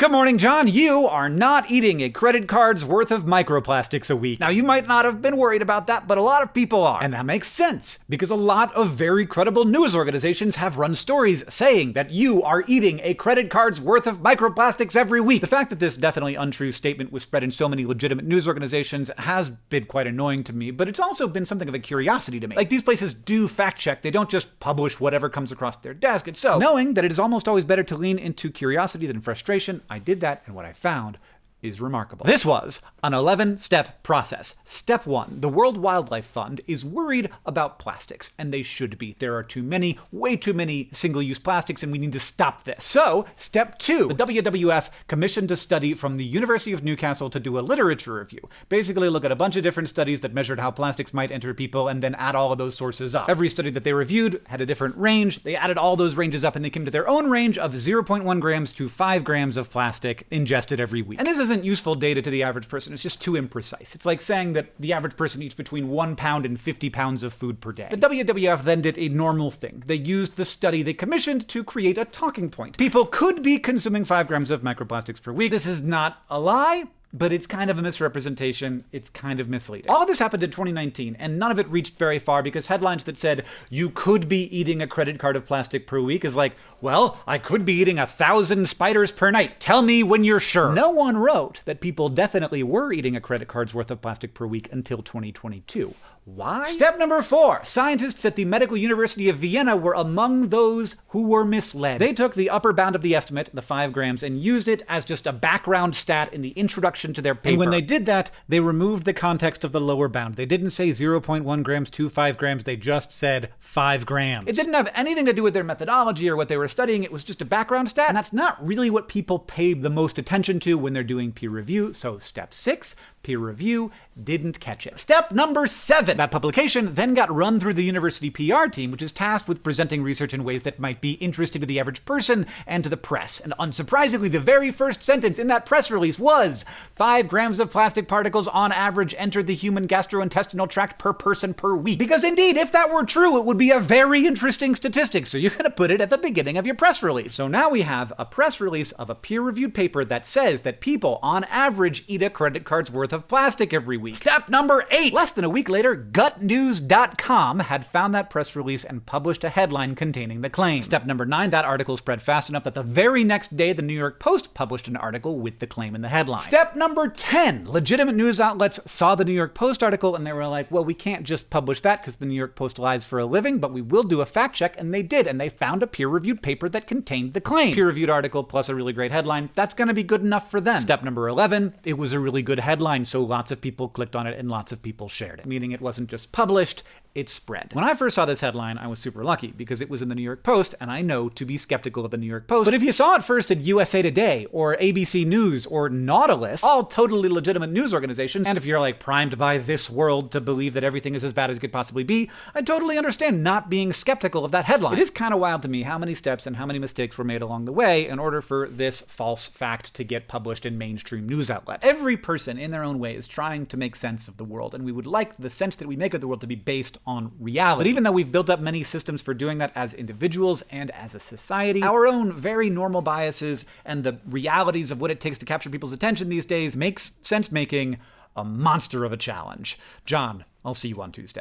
Good morning, John. You are not eating a credit card's worth of microplastics a week. Now, you might not have been worried about that, but a lot of people are. And that makes sense, because a lot of very credible news organizations have run stories saying that you are eating a credit card's worth of microplastics every week. The fact that this definitely untrue statement was spread in so many legitimate news organizations has been quite annoying to me, but it's also been something of a curiosity to me. Like, these places do fact check, they don't just publish whatever comes across their desk. And so, knowing that it is almost always better to lean into curiosity than frustration, I did that, and what I found is remarkable. This was an 11 step process. Step one the World Wildlife Fund is worried about plastics, and they should be. There are too many, way too many single use plastics, and we need to stop this. So, step two the WWF commissioned a study from the University of Newcastle to do a literature review. Basically, look at a bunch of different studies that measured how plastics might enter people and then add all of those sources up. Every study that they reviewed had a different range. They added all those ranges up and they came to their own range of 0.1 grams to 5 grams of plastic ingested every week. And this isn't useful data to the average person. It's just too imprecise. It's like saying that the average person eats between one pound and 50 pounds of food per day. The WWF then did a normal thing. They used the study they commissioned to create a talking point. People could be consuming 5 grams of microplastics per week. This is not a lie, but it's kind of a misrepresentation. It's kind of misleading. All of this happened in 2019, and none of it reached very far because headlines that said you could be eating a credit card of plastic per week is like, well, I could be eating a thousand spiders per night. Tell me when you're sure. No one wrote that people definitely were eating a credit card's worth of plastic per week until 2022. Why? Step number four scientists at the Medical University of Vienna were among those who were misled. They took the upper bound of the estimate, the 5 grams, and used it as just a background stat in the introduction to their paper. And when they did that, they removed the context of the lower bound. They didn't say 0.1 grams to 5 grams, they just said 5 grams. It didn't have anything to do with their methodology or what they were studying, it was just a background stat, and that's not really what people pay the most attention to when they're doing peer review. So, step six peer review didn't catch it. Step number seven. That publication then got run through the university PR team, which is tasked with presenting research in ways that might be interesting to the average person and to the press. And unsurprisingly, the very first sentence in that press release was 5 grams of plastic particles on average entered the human gastrointestinal tract per person per week. Because indeed, if that were true, it would be a very interesting statistic. So you're going to put it at the beginning of your press release. So now we have a press release of a peer reviewed paper that says that people on average eat a credit card's worth of plastic every week. Step number eight. Less than a week later, gutnews.com had found that press release and published a headline containing the claim. Step number nine, that article spread fast enough that the very next day, the New York Post published an article with the claim in the headline. Step number 10, legitimate news outlets saw the New York Post article and they were like, well, we can't just publish that because the New York Post lies for a living, but we will do a fact check. And they did, and they found a peer reviewed paper that contained the claim. Peer reviewed article plus a really great headline, that's going to be good enough for them. Step number 11, it was a really good headline, so lots of people clicked on it and lots of people shared it, meaning it wasn't just published, it spread. When I first saw this headline, I was super lucky because it was in the New York Post, and I know to be skeptical of the New York Post. But if you saw it first at USA Today or ABC News or Nautilus, all totally legitimate news organizations, and if you're like primed by this world to believe that everything is as bad as it could possibly be, I totally understand not being skeptical of that headline. It is kind of wild to me how many steps and how many mistakes were made along the way in order for this false fact to get published in mainstream news outlets. Every person in their own way is trying to make sense of the world, and we would like the sense that we make of the world to be based on reality. But even though we've built up many systems for doing that as individuals and as a society, our own very normal biases and the realities of what it takes to capture people's attention these days makes sense making a monster of a challenge. John, I'll see you on Tuesday.